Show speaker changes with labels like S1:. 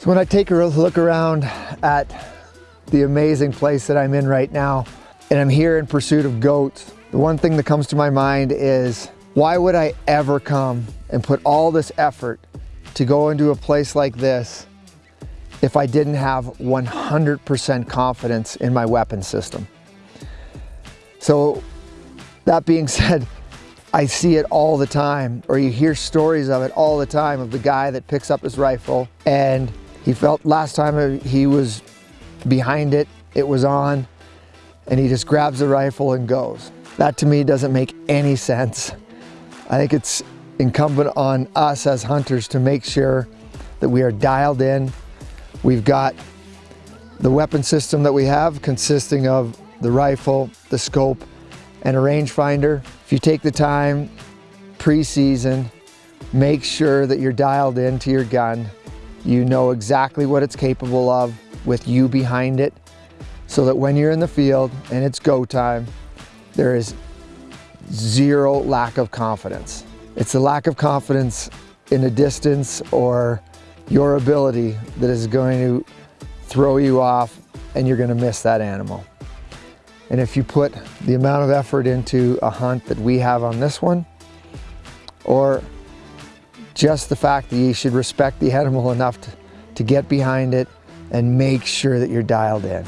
S1: So when I take a look around at the amazing place that I'm in right now, and I'm here in pursuit of goats, the one thing that comes to my mind is, why would I ever come and put all this effort to go into a place like this if I didn't have 100% confidence in my weapon system? So that being said, I see it all the time, or you hear stories of it all the time of the guy that picks up his rifle and he felt last time he was behind it, it was on, and he just grabs the rifle and goes. That to me doesn't make any sense. I think it's incumbent on us as hunters to make sure that we are dialed in. We've got the weapon system that we have consisting of the rifle, the scope, and a rangefinder. If you take the time pre-season, make sure that you're dialed into your gun. You know exactly what it's capable of with you behind it so that when you're in the field and it's go time, there is zero lack of confidence. It's the lack of confidence in the distance or your ability that is going to throw you off and you're gonna miss that animal. And if you put the amount of effort into a hunt that we have on this one, or just the fact that you should respect the animal enough to, to get behind it and make sure that you're dialed in.